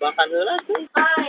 bahkan heula bye